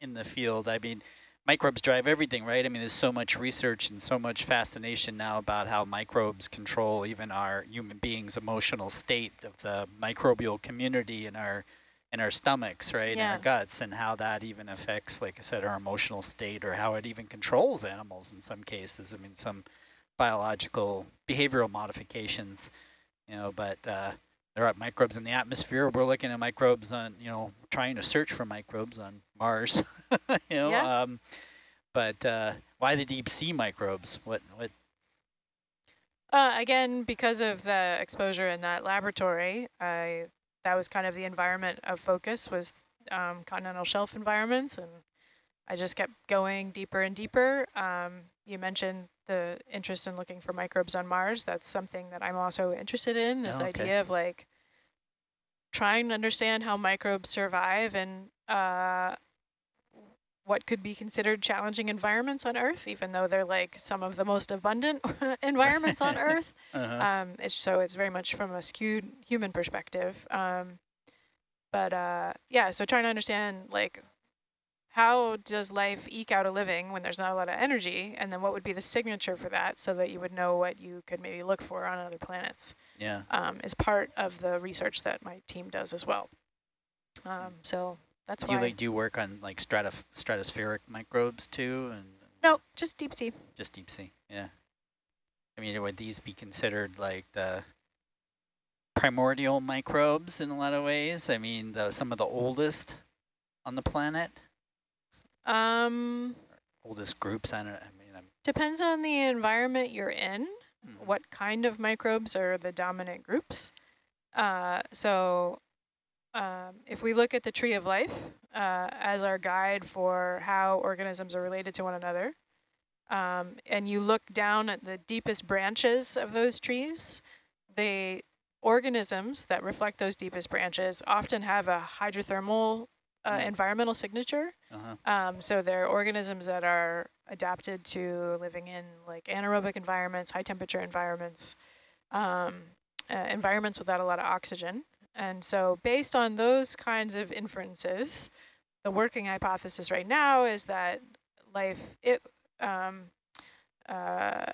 in the field. I mean, microbes drive everything, right? I mean, there's so much research and so much fascination now about how microbes control even our human beings' emotional state of the microbial community in our in our stomachs, right, in our guts, and how that even affects, like I said, our emotional state, or how it even controls animals in some cases. I mean, some biological behavioral modifications, you know, but uh, there are microbes in the atmosphere. We're looking at microbes on, you know, trying to search for microbes on Mars, you know. Yeah. Um, but uh, why the deep sea microbes? What what? Uh, again, because of the exposure in that laboratory, I that was kind of the environment of focus was um, continental shelf environments, and I just kept going deeper and deeper. Um, you mentioned the interest in looking for microbes on Mars. That's something that I'm also interested in. This Oh, okay. idea of like trying to understand how microbes survive and uh, what could be considered challenging environments on Earth, even though they're like some of the most abundant environments on Earth. Uh-huh. Um, it's, so it's very much from a skewed human perspective. Um, but uh, yeah, so trying to understand like how does life eke out a living when there's not a lot of energy, and then what would be the signature for that, so that you would know what you could maybe look for on other planets, yeah. um, is part of the research that my team does as well. Um, so that's Do you like do work on like stratif stratospheric microbes too, and no, just deep sea. just deep sea? Yeah. I mean, would these be considered like the primordial microbes in a lot of ways? I mean, the some of the oldest on the planet, Um, oldest groups. I don't. I mean, I'm, depends on the environment you're in. Mhm. what kind of microbes are the dominant groups. Uh, so um, if we look at the tree of life uh, as our guide for how organisms are related to one another, um, and you look down at the deepest branches of those trees, the organisms that reflect those deepest branches often have a hydrothermal uh, Mm. environmental signature. uh-huh. Um, so they're organisms that are adapted to living in like anaerobic environments, high temperature environments, um, uh, environments without a lot of oxygen. And so based on those kinds of inferences, the working hypothesis right now is that life, it, um, uh,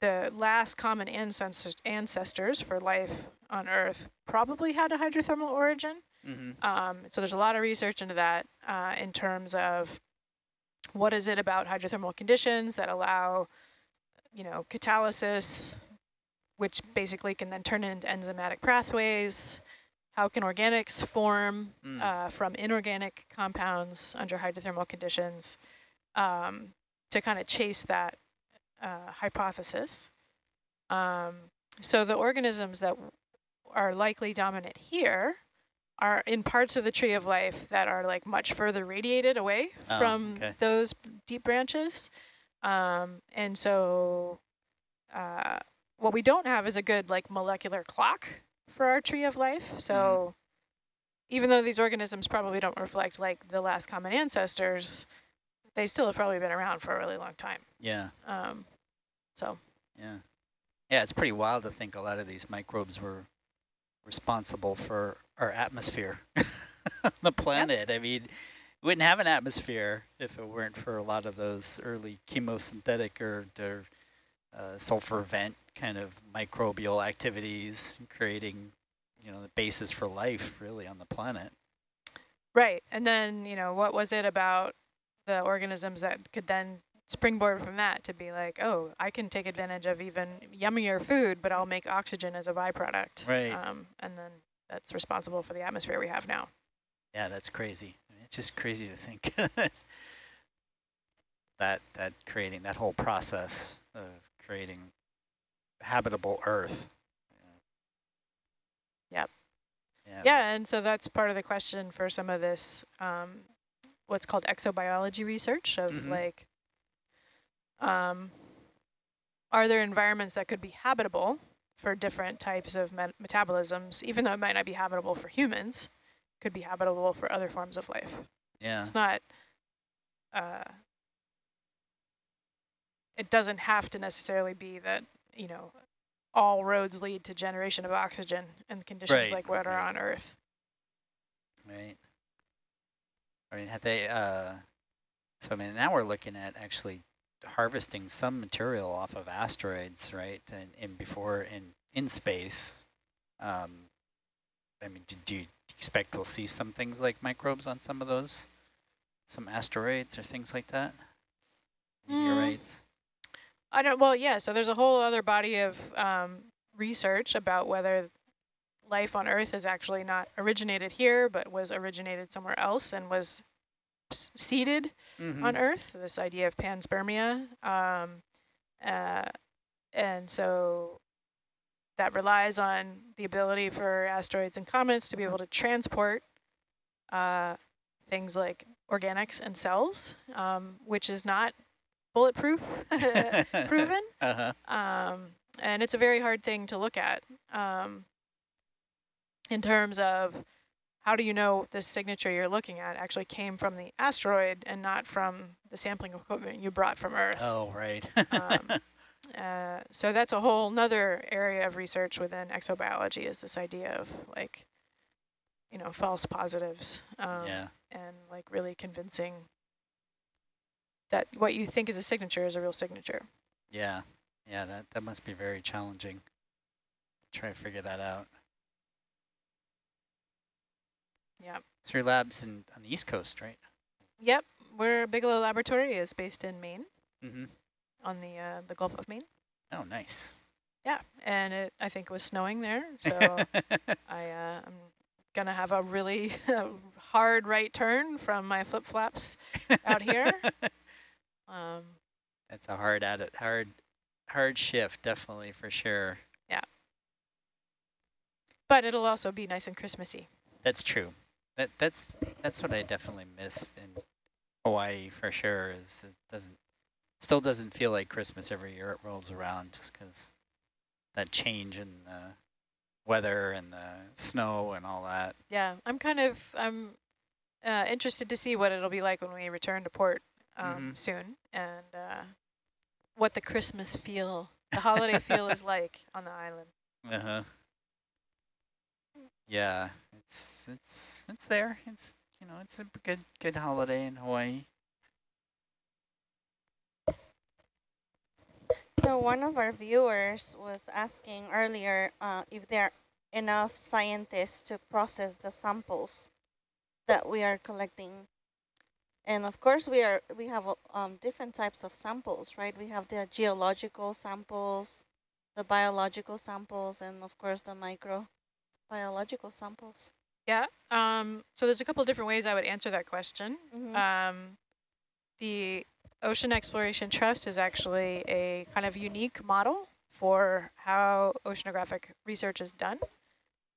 the last common ancestors, ancestors for life on Earth probably had a hydrothermal origin. Mm-hmm. Um, so there's a lot of research into that uh, in terms of what is it about hydrothermal conditions that allow, you know, catalysis, which basically can then turn into enzymatic pathways. How can organics form Mm. uh, from inorganic compounds under hydrothermal conditions um, to kind of chase that uh, hypothesis. Um, so the organisms that are likely dominant here are in parts of the tree of life that are like much further radiated away Oh, from okay. those deep branches. Um, and so uh, what we don't have is a good like molecular clock for our tree of life. So even though these organisms probably don't reflect like the last common ancestors, they still have probably been around for a really long time. Yeah. Um, so Yeah. Yeah, it's pretty wild to think a lot of these microbes were responsible for our atmosphere the planet. I mean, we wouldn't have an atmosphere if it weren't for a lot of those early chemosynthetic or, or uh, sulfur vent kind of microbial activities, creating, you know, the basis for life really on the planet. Right. And then, you know, what was it about the organisms that could then springboard from that to be like, oh, I can take advantage of even yummier food, but I'll make oxygen as a byproduct. Right. Um, and then that's responsible for the atmosphere we have now. Yeah, that's crazy. It's just crazy to think. that that creating that whole process of creating habitable Earth. Yep. Yeah. Yeah, and so that's part of the question for some of this, um, what's called exobiology research of Mhm. like, um, are there environments that could be habitable for different types of met metabolisms, even though it might not be habitable for humans, could be habitable for other forms of life. Yeah. It's not, uh, it doesn't have to necessarily be that, you know, all roads lead to generation of oxygen and conditions Right, like what are right. on Earth. Right. I mean, have they, uh, so I mean, now we're looking at actually harvesting some material off of asteroids, right? And, and before in, in space, um, I mean, do, do you expect we'll see some things like microbes on some of those? Some asteroids or things like that? Mm. Meteorites? I don't, well, yeah, so there's a whole other body of um, research about whether life on Earth is actually not originated here, but was originated somewhere else and was seeded Mhm. on Earth, this idea of panspermia. Um, uh, and so that relies on the ability for asteroids and comets to be able to transport uh, things like organics and cells, um, which is not bulletproof proven. Uh-huh. Um, and it's a very hard thing to look at um, in terms of how do you know this signature you're looking at actually came from the asteroid and not from the sampling equipment you brought from Earth. Oh, right. Um, uh, so that's a whole nother area of research within exobiology is this idea of like, you know, false positives um, yeah. and like really convincing that what you think is a signature is a real signature. Yeah. Yeah, that, that must be very challenging. Try to figure that out. Yeah. So your lab's in, on the East Coast, right? Yep, where Bigelow Laboratory is based in Maine, Mm-hmm. on the uh, the Gulf of Maine. Oh, nice. Yeah, and it I think it was snowing there, so I uh, I'm gonna have a really hard right turn from my flip flops out here. Um, That's a hard at it, hard, hard shift, definitely for sure. Yeah. But it'll also be nice and Christmassy. That's true. That that's that's what I definitely missed in Hawaii for sure. Is it doesn't still doesn't feel like Christmas every year it rolls around just because that change in the weather and the snow and all that. Yeah, I'm kind of I'm uh, interested to see what it'll be like when we return to port um, Mhm. soon, and uh, what the Christmas feel, the holiday feel is like on the island. Uh huh. Yeah, it's it's it's there. It's you know it's a good good holiday in Hawaii. So one of our viewers was asking earlier uh, if there are enough scientists to process the samples that we are collecting. And of course, we are we have uh, um, different types of samples, right? We have the geological samples, the biological samples, and of course the microbiological samples. Yeah. Um, so there's a couple different ways I would answer that question. Mhm. Um, the Ocean Exploration Trust is actually a kind of unique model for how oceanographic research is done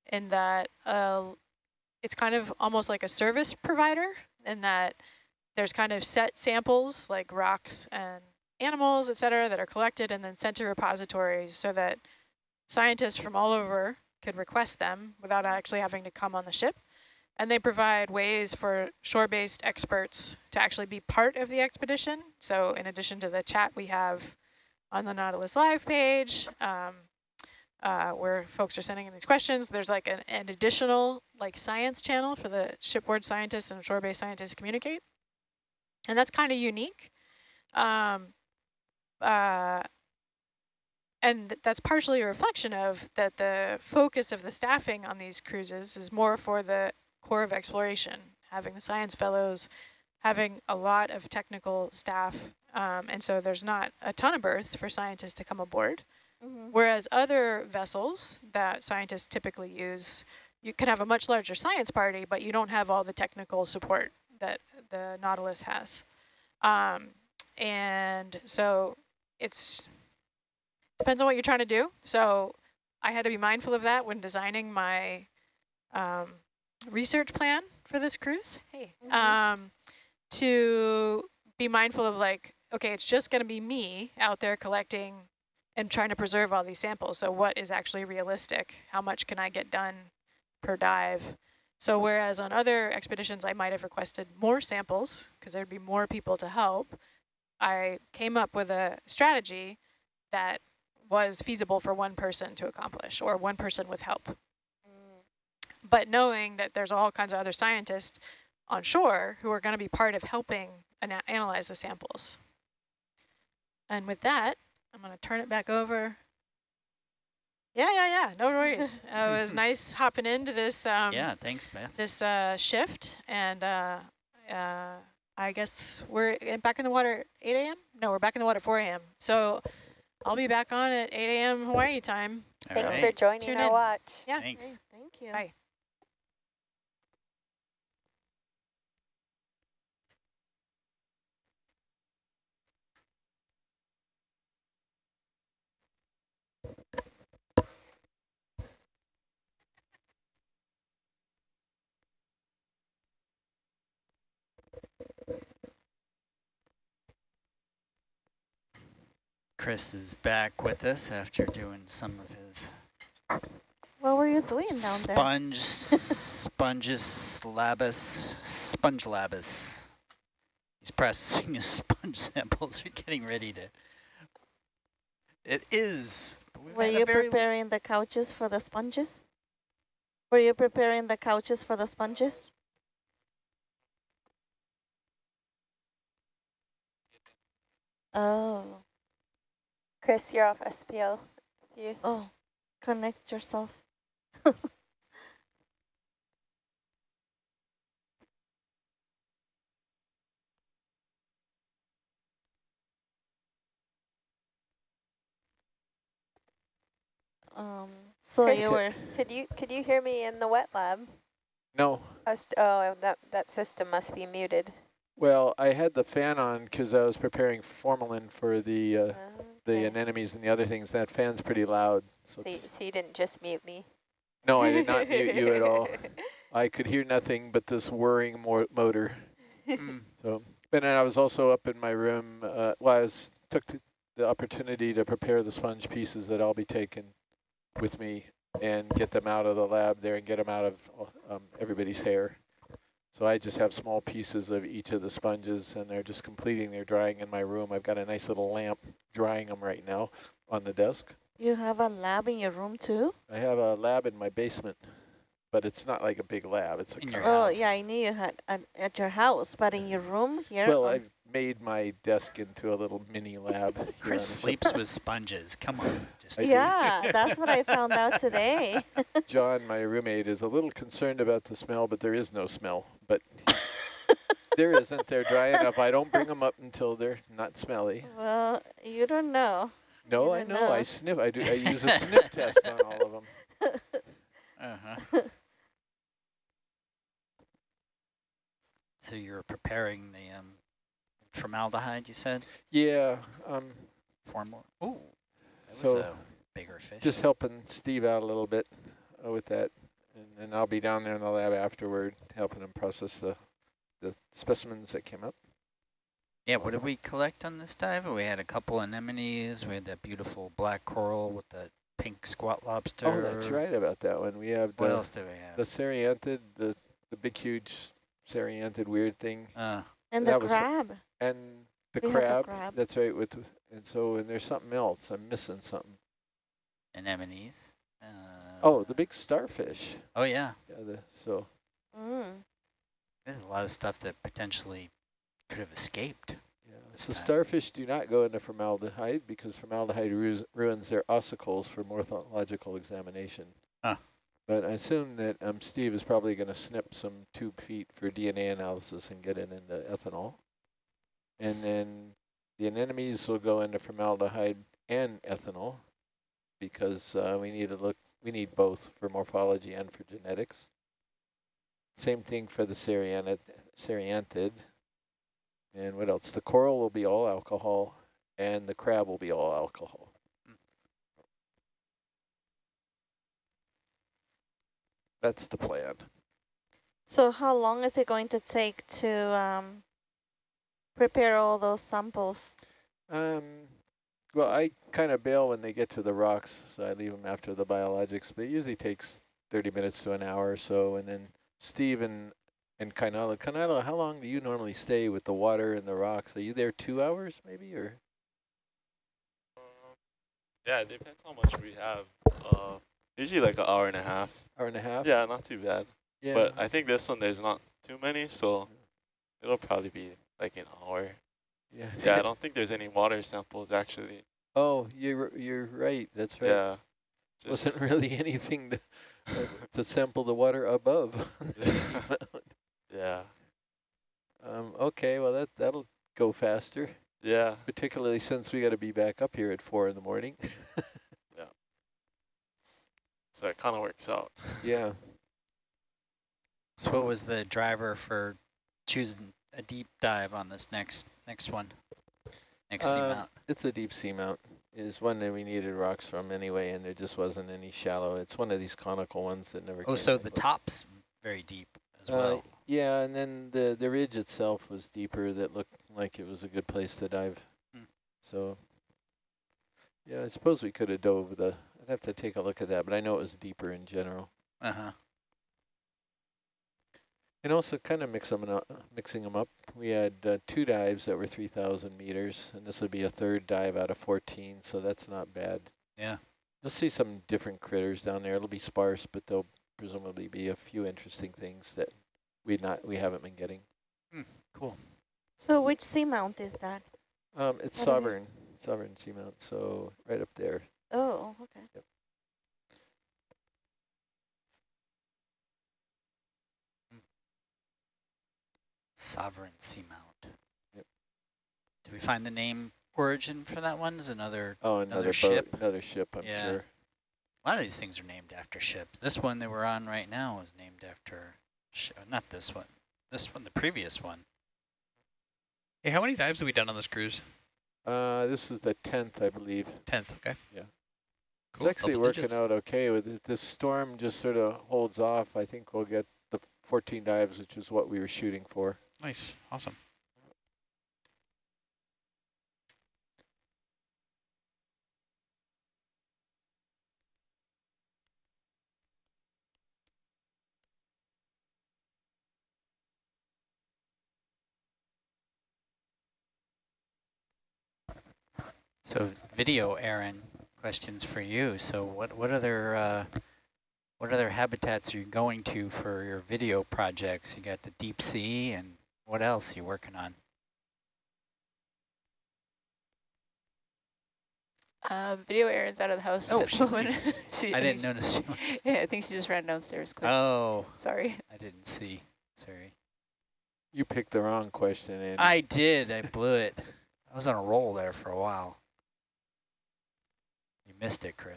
in that uh, it's kind of almost like a service provider in that there's kind of set samples like rocks and animals, et cetera, that are collected and then sent to repositories so that scientists from all over could request them without actually having to come on the ship. And they provide ways for shore-based experts to actually be part of the expedition. So in addition to the chat we have on the Nautilus Live page, um, uh, where folks are sending in these questions, there's like an, an additional like science channel for the shipboard scientists and shore-based scientists to communicate. And that's kind of unique. Um, uh, and th- that's partially a reflection of that the focus of the staffing on these cruises is more for the core of exploration, having the science fellows, having a lot of technical staff, um, and so there's not a ton of berths for scientists to come aboard. Mhm. Whereas other vessels that scientists typically use, you can have a much larger science party, but you don't have all the technical support that the Nautilus has. Um, and so it's depends on what you're trying to do. So I had to be mindful of that when designing my um, research plan for this cruise. Hey, Mhm. um, to be mindful of like, okay, it's just going to be me out there collecting and trying to preserve all these samples. So what is actually realistic? How much can I get done per dive? So whereas on other expeditions, I might have requested more samples because there'd be more people to help, I came up with a strategy that was feasible for one person to accomplish or one person with help. Mm. But knowing that there's all kinds of other scientists on shore who are going to be part of helping ana analyze the samples. And with that, I'm going to turn it back over. Yeah, yeah, yeah, no worries. uh, it was nice hopping into this um, yeah, thanks, Beth. this uh, shift, and uh, uh, I guess we're back in the water at 8 a.m.? No, we're back in the water at 4 a.m. So I'll be back on at 8 a.m. Hawaii time. All Thanks right. for joining Tune our in. watch. Yeah. Thanks. Okay, thank you. Bye. Chris is back with us after doing some of his What were you doing down there? sponge, sponges labus, sponge labus. He's processing his sponge samples. We're getting ready to. It is. Were you preparing the couches for the sponges? Were you preparing the couches for the sponges? Oh, Chris, you're off SPL. You oh, connect yourself. Um, so Chris, you were, could you could you hear me in the wet lab? No. Was, oh, that that system must be muted. Well, I had the fan on because I was preparing formalin for the uh, the Okay. anemones and the other things. That fan's pretty loud. So, So, you, so you didn't just mute me. no, I did not mute you at all. I could hear nothing but this whirring mo motor. Mm, So, and then I was also up in my room. Uh, well, I was, took the, the opportunity to prepare the sponge pieces that I'll be taking with me and get them out of the lab there and get them out of um, everybody's hair. So I just have small pieces of each of the sponges, and they're just completing their drying in my room. I've got a nice little lamp drying them right now on the desk. you have a lab in your room too? I have a lab in my basement, but it's not like a big lab. It's a In your kind Oh, yeah, I knew you had at, at your house, but in your room here? Well, I've made my desk into a little mini lab. Chris sleeps with sponges. Come on. Just yeah, that's what I found out today. John, my roommate, is a little concerned about the smell, but there is no smell. But there isn't. They're dry enough. I don't bring them up until they're not smelly. well, you don't know. No, I don't know. I sniff. I do. I use a sniff test on all of them. Uh-huh. So you were preparing the um, formaldehyde, you said? Yeah. Um. Formal. Ooh, that So was a bigger fish. just helping Steve out a little bit uh, with that, and then I'll be down there in the lab afterward, helping him process the the specimens that came up. Yeah, what did we collect on this dive? We had a couple anemones. We had that beautiful black coral with the pink squat lobster. Oh, that's right about that one. We have What the else do we have? the have? cerianthid, the the big huge cerianthid weird thing. Uh, And the That was- crab. And the We had the crab, crab. that's right. With and so and there's something else. I'm missing something. anemones. Uh, Oh, the big starfish. Oh, yeah. Yeah. The, so Mm. There's a lot of stuff that potentially could have escaped. yeah. So time. starfish do not go into formaldehyde because formaldehyde ru ruins their ossicles for morphological examination. Huh. But I assume that um, Steve is probably going to snip some tube feet for DNA analysis and get it into ethanol. And then the anemones will go into formaldehyde and ethanol because uh, we need to look, we need both for morphology and for genetics. Same thing for the cerianthid. And what else? The coral will be all alcohol, and the crab will be all alcohol. That's the plan. So how long is it going to take to um, prepare all those samples? Um, well, I kind of bail when they get to the rocks, so I leave them after the biologics, but it usually takes 30 minutes to an hour or so. And then Steve and, and Kainalu, Kainalu, how long do you normally stay with the water and the rocks? Are you there two hours maybe, or? Yeah, it depends how much we have. Uh, usually like an hour and a half. Hour and a half? Yeah, not too bad. Yeah. But I think this one there's not too many, so it'll probably be like an hour. yeah. Yeah, I don't think there's any water samples actually. oh, you're, you're right. That's right. Yeah. Wasn't really anything to, uh, to sample the water above. Yeah. um, okay, well, that, that'll go faster, Yeah. particularly since we got to be back up here at four in the morning. So it kind of works out. yeah. So what was the driver for choosing a deep dive on this next next one? Next Uh, seamount. It's a deep seamount. Is one that we needed rocks from anyway, and there just wasn't any shallow. It's one of these conical ones that never. Oh, came so back the top's very deep as Uh, well. yeah, and then the the ridge itself was deeper. That looked like it was a good place to dive. Hmm. So. Yeah, I suppose we could have dove the. I'd have to take a look at that, but I know it was deeper in general. Uh-huh. And also kind of mix them up, mixing them up. We had uh, two dives that were 3,000 meters, and this would be a third dive out of 14, so that's not bad. Yeah. You'll see some different critters down there. It'll be sparse, but there'll presumably be a few interesting things that we not we haven't been getting. Cool. So which seamount is that? Um, it's What are they? sovereign, sovereign seamount, so right up there. Oh, okay. Sovereign seamount. Yep. Did we find the name origin for that one? Is another Oh, Another another, boat, ship? another ship, I'm Yeah. sure. A lot of these things are named after ships. This one that we're on right now is named after, sh not this one. This one, the previous one. Hey, how many dives have we done on this cruise? Uh, this is the 10th, I believe. Tenth. Okay. Yeah. Cool. It's actually double working digits. out okay with it. This storm just sort of holds off. I think we'll get the 14 dives, which is what we were shooting for. Nice. Awesome. So video, Aaron, questions for you. So what what other uh, what other habitats are you going to for your video projects? You got the deep sea, and what else are you working on? Uh, video Erin's out of the house Oh, at the she- She- I didn't notice. She- Yeah, I think she just ran downstairs quick. Oh, Sorry. I didn't see. Sorry. You picked the wrong question, Andy. I did. I blew it. I was on a roll there for a while. Missed it, Chris.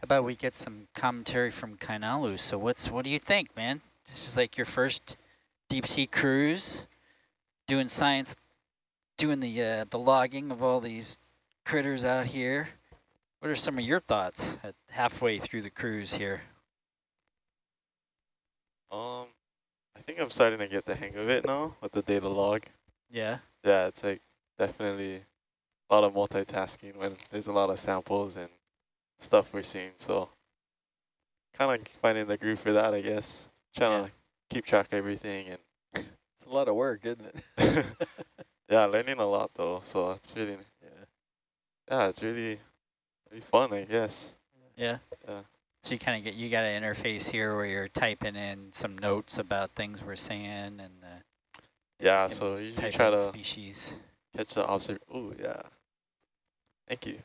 How about we get some commentary from Kainalu? So what's what do you think, man? This is like your first deep sea cruise, doing science, doing the uh, the logging of all these critters out here. What are some of your thoughts at halfway through the cruise here? Um, think I'm starting to get the hang of it now with the data log. Yeah. Yeah, it's like definitely a lot of multitasking when there's a lot of samples and stuff we're seeing. So kind of finding the groove for that, I guess. Trying Yeah. to keep track of everything and It's a lot of work, isn't it? yeah, learning a lot though. So it's really yeah. yeah, it's really really fun, I guess. Yeah. Yeah. So you kind of get you got an interface here where you're typing in some notes about things we're saying and uh, Yeah, and so you usually try to species. catch the observ. Ooh, yeah. Thank you.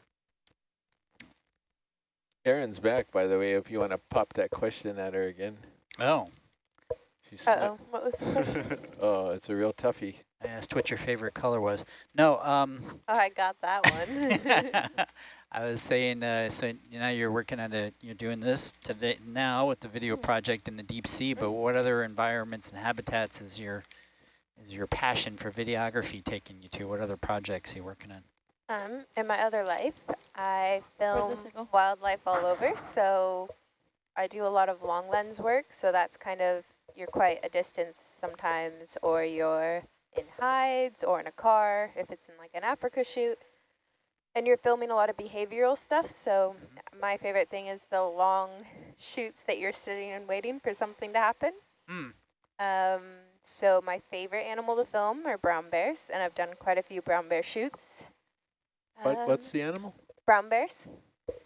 Erin's back, by the way, if you want to pop that question at her again. Oh, She's Uh-oh, what was the question? Oh, it's a real toughie. I asked what your favorite color was. No, um, Oh, I got that one. I was saying, uh, so now you're working on a, you're doing this today now with the video project in the deep sea, but what other environments and habitats is your, is your passion for videography taking you to? What other projects are you working on? um, in my other life, I film wildlife all over. So I do a lot of long lens work. So that's kind of, you're quite a distance sometimes, or you're in hides or in a car, if it's in like an Africa shoot. And you're filming a lot of behavioral stuff. So my favorite thing is the long shoots that you're sitting and waiting for something to happen. Hmm. Um, so my favorite animal to film are brown bears, and I've done quite a few brown bear shoots. What, what's Um, the animal? brown bears?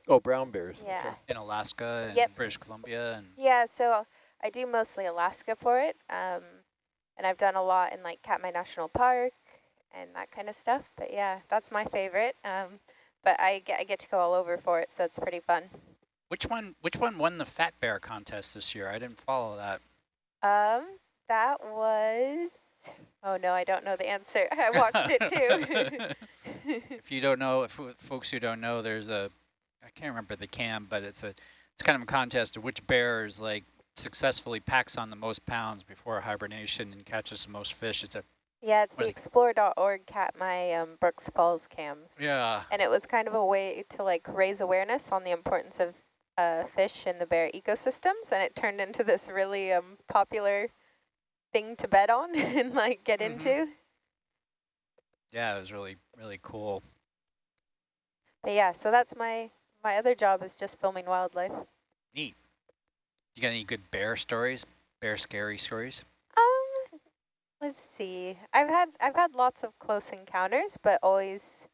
Oh, brown bears. okay. Yeah. In Alaska and Yep. British Columbia and Yeah, so I do mostly Alaska for it. Um, and I've done a lot in like Katmai National Park and that kind of stuff. But yeah, that's my favorite. Um, but I get, I get to go all over for it, so it's pretty fun. which one, which one won the Fat Bear contest this year? I didn't follow that. Um, that was, oh no, I don't know the answer. I watched it too. if you don't know, if folks who don't know, there's a, I can't remember the cam, but it's a, it's kind of a contest of which bear is like successfully packs on the most pounds before hibernation and catches the most fish. It's a, yeah, it's the explore.org Katmai um, Brooks Falls cams. yeah, And it was kind of a way to like raise awareness on the importance of uh, fish in the bear ecosystems, and it turned into this really um, popular thing to bet on and like get Mhm. into. yeah, it was really, really cool. But yeah, so that's my my other job is just filming wildlife. Neat. You got any good bear stories? Bear scary stories? Um, let's see. I've had I've had lots of close encounters, but always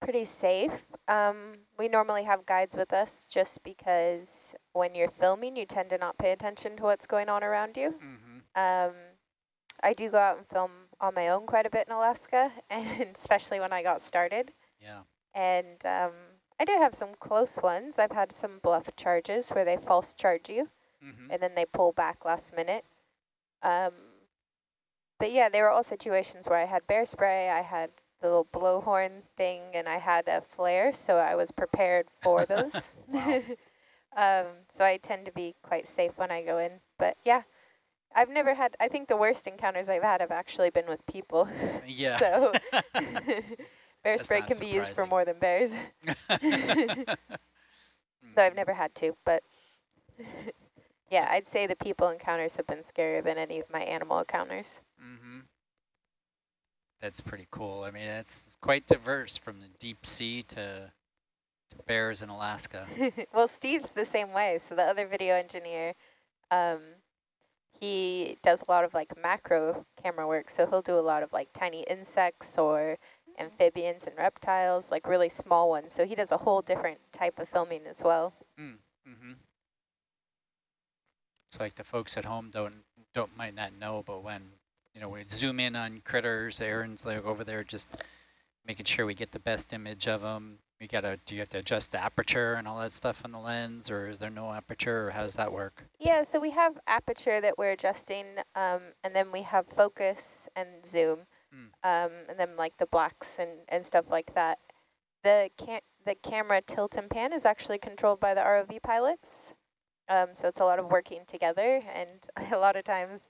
pretty safe. Um, we normally have guides with us just because when you're filming, you tend to not pay attention to what's going on around you. Mm-hmm. Um, I do go out and film on my own quite a bit in Alaska, and especially when I got started. Yeah. And um, I did have some close ones. I've had some bluff charges where they false charge you, Mm-hmm. and then they pull back last minute. Um, but yeah, they were all situations where I had bear spray, I had the little blowhorn thing, and I had a flare, so I was prepared for those. Um, so I tend to be quite safe when I go in. But yeah, I've never had, I think the worst encounters I've had have actually been with people. Yeah. so bear That's spray can be used for more than bears. Though I've never had to, but yeah, I'd say the people encounters have been scarier than any of my animal encounters. Mm-hmm. That's pretty cool. I mean, it's, it's quite diverse from the deep sea to, to bears in Alaska. well, Steve's the same way. So the other video engineer, um, he does a lot of like macro camera work. So he'll do a lot of like tiny insects or amphibians and reptiles, like really small ones. So he does a whole different type of filming as well. Mm-hmm. It's like the folks at home don't don't might not know, but when you know we zoom in on critters, Erin's like over there just making sure we get the best image of them. We gotta do you have to adjust the aperture and all that stuff on the lens, or is there no aperture, or how does that work? Yeah, so we have aperture that we're adjusting, um, and then we have focus and zoom, Hmm. um, and then like the blacks and, and stuff like that. The can the camera tilt and pan is actually controlled by the ROV pilots, um, so it's a lot of working together, and a lot of times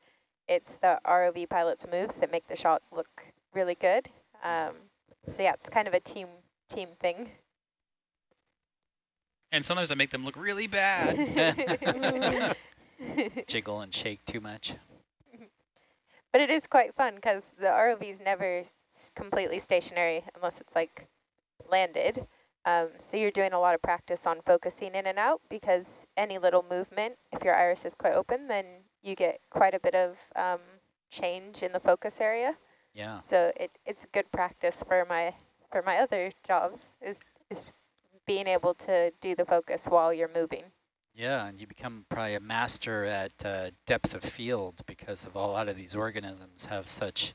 it's the ROV pilots' moves that make the shot look really good. Um, so yeah, it's kind of a team team thing. And sometimes I make them look really bad. Jiggle and shake too much. But it is quite fun because the ROV is never completely stationary unless it's like landed. Um, so you're doing a lot of practice on focusing in and out because any little movement, if your iris is quite open, then you get quite a bit of um, change in the focus area. Yeah. So it, it's good practice for my for my other jobs is is being able to do the focus while you're moving. Yeah, and you become probably a master at uh, depth of field because of a lot of these organisms have such,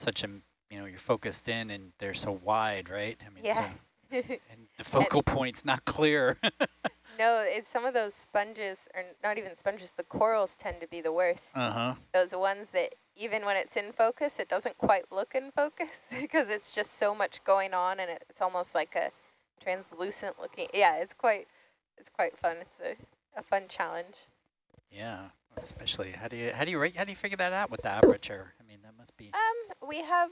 such a, you know, you're focused in and they're so wide, right? I mean, Yeah. so, and the focal point's not clear. No, it's some of those sponges, or not even sponges, the corals tend to be the worst. Uh-huh. Those ones that even when it's in focus, it doesn't quite look in focus because it's just so much going on and it's almost like a translucent looking. Yeah, it's quite, it's quite fun. It's a, a fun challenge. Yeah, especially how do you how do you how do you figure that out with the aperture? I mean, that must be Um, we have